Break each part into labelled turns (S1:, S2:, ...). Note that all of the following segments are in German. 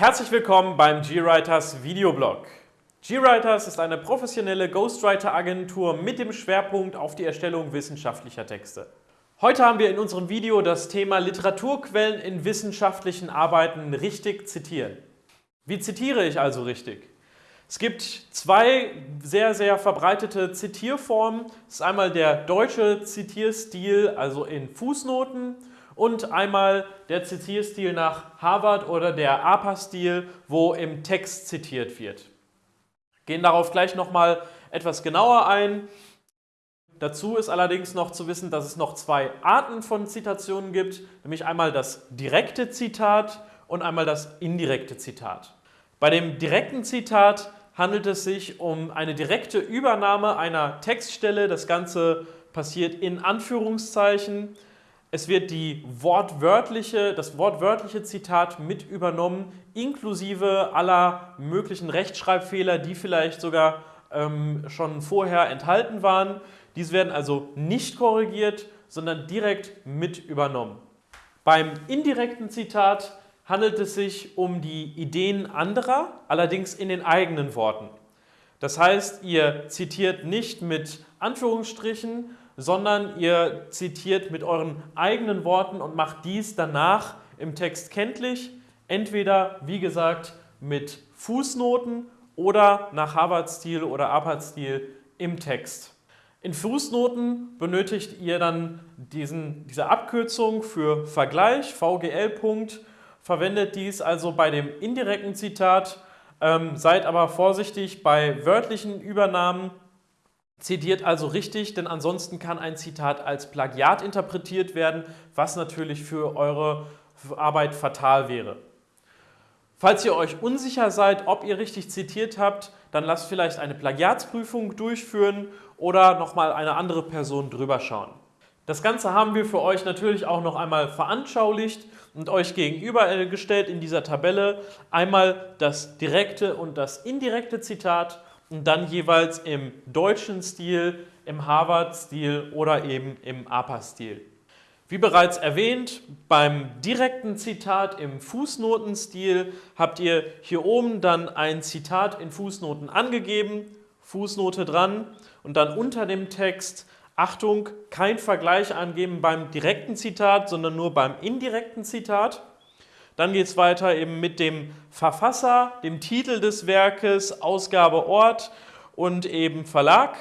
S1: Herzlich willkommen beim GWriters Videoblog. GWriters ist eine professionelle Ghostwriter-Agentur mit dem Schwerpunkt auf die Erstellung wissenschaftlicher Texte. Heute haben wir in unserem Video das Thema Literaturquellen in wissenschaftlichen Arbeiten richtig zitieren. Wie zitiere ich also richtig? Es gibt zwei sehr, sehr verbreitete Zitierformen. Das ist einmal der deutsche Zitierstil, also in Fußnoten und einmal der Zitierstil nach Harvard oder der APA-Stil, wo im Text zitiert wird. Gehen darauf gleich nochmal etwas genauer ein. Dazu ist allerdings noch zu wissen, dass es noch zwei Arten von Zitationen gibt, nämlich einmal das direkte Zitat und einmal das indirekte Zitat. Bei dem direkten Zitat handelt es sich um eine direkte Übernahme einer Textstelle. Das Ganze passiert in Anführungszeichen. Es wird die wortwörtliche, das wortwörtliche Zitat mit übernommen, inklusive aller möglichen Rechtschreibfehler, die vielleicht sogar ähm, schon vorher enthalten waren. Dies werden also nicht korrigiert, sondern direkt mit übernommen. Beim indirekten Zitat handelt es sich um die Ideen anderer, allerdings in den eigenen Worten. Das heißt, ihr zitiert nicht mit Anführungsstrichen, sondern ihr zitiert mit euren eigenen Worten und macht dies danach im Text kenntlich, entweder, wie gesagt, mit Fußnoten oder nach Harvard-Stil oder Apert-Stil im Text. In Fußnoten benötigt ihr dann diesen, diese Abkürzung für Vergleich, VGL. Verwendet dies also bei dem indirekten Zitat, ähm, seid aber vorsichtig bei wörtlichen Übernahmen Zitiert also richtig, denn ansonsten kann ein Zitat als Plagiat interpretiert werden, was natürlich für eure Arbeit fatal wäre. Falls ihr euch unsicher seid, ob ihr richtig zitiert habt, dann lasst vielleicht eine Plagiatsprüfung durchführen oder nochmal eine andere Person drüber schauen. Das Ganze haben wir für euch natürlich auch noch einmal veranschaulicht und euch gegenübergestellt in dieser Tabelle. Einmal das direkte und das indirekte Zitat und dann jeweils im deutschen Stil, im Harvard-Stil oder eben im APA-Stil. Wie bereits erwähnt, beim direkten Zitat im Fußnotenstil habt ihr hier oben dann ein Zitat in Fußnoten angegeben, Fußnote dran und dann unter dem Text Achtung, kein Vergleich angeben beim direkten Zitat, sondern nur beim indirekten Zitat. Dann geht es weiter eben mit dem Verfasser, dem Titel des Werkes, Ausgabe, Ort und eben Verlag,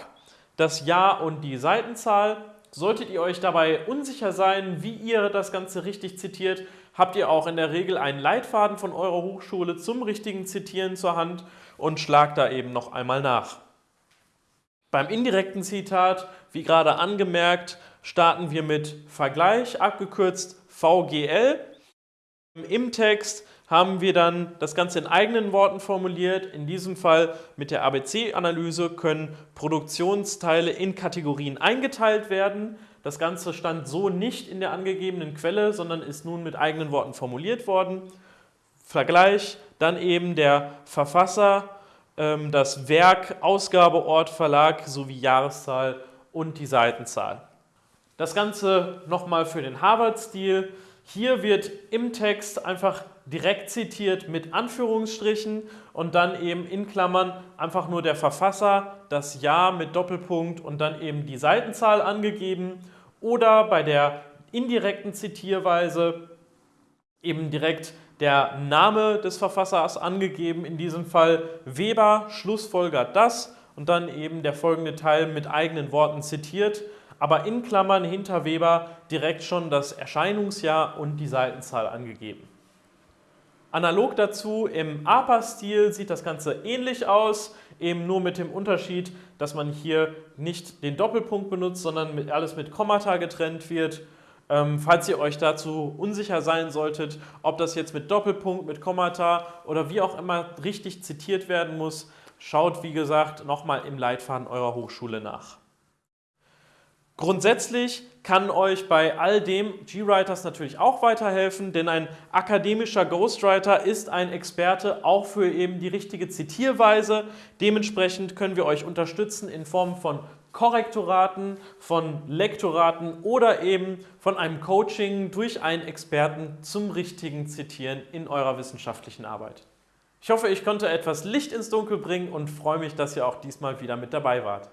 S1: das Jahr und die Seitenzahl. Solltet ihr euch dabei unsicher sein, wie ihr das Ganze richtig zitiert, habt ihr auch in der Regel einen Leitfaden von eurer Hochschule zum richtigen Zitieren zur Hand und schlagt da eben noch einmal nach. Beim indirekten Zitat, wie gerade angemerkt, starten wir mit Vergleich, abgekürzt VGL. Im Text haben wir dann das Ganze in eigenen Worten formuliert. In diesem Fall mit der ABC-Analyse können Produktionsteile in Kategorien eingeteilt werden. Das Ganze stand so nicht in der angegebenen Quelle, sondern ist nun mit eigenen Worten formuliert worden. Vergleich, dann eben der Verfasser, ähm, das Werk, Ausgabe, Ort, Verlag sowie Jahreszahl und die Seitenzahl. Das Ganze nochmal für den Harvard-Stil. Hier wird im Text einfach direkt zitiert mit Anführungsstrichen und dann eben in Klammern einfach nur der Verfasser, das Jahr mit Doppelpunkt und dann eben die Seitenzahl angegeben oder bei der indirekten Zitierweise eben direkt der Name des Verfassers angegeben, in diesem Fall Weber schlussfolgert das und dann eben der folgende Teil mit eigenen Worten zitiert aber in Klammern hinter Weber direkt schon das Erscheinungsjahr und die Seitenzahl angegeben. Analog dazu im APA-Stil sieht das Ganze ähnlich aus, eben nur mit dem Unterschied, dass man hier nicht den Doppelpunkt benutzt, sondern alles mit Kommata getrennt wird. Ähm, falls ihr euch dazu unsicher sein solltet, ob das jetzt mit Doppelpunkt, mit Kommata oder wie auch immer richtig zitiert werden muss, schaut wie gesagt nochmal im Leitfaden eurer Hochschule nach. Grundsätzlich kann euch bei all dem GWriters natürlich auch weiterhelfen, denn ein akademischer Ghostwriter ist ein Experte auch für eben die richtige Zitierweise. Dementsprechend können wir euch unterstützen in Form von Korrektoraten, von Lektoraten oder eben von einem Coaching durch einen Experten zum richtigen Zitieren in eurer wissenschaftlichen Arbeit. Ich hoffe, ich konnte etwas Licht ins Dunkel bringen und freue mich, dass ihr auch diesmal wieder mit dabei wart.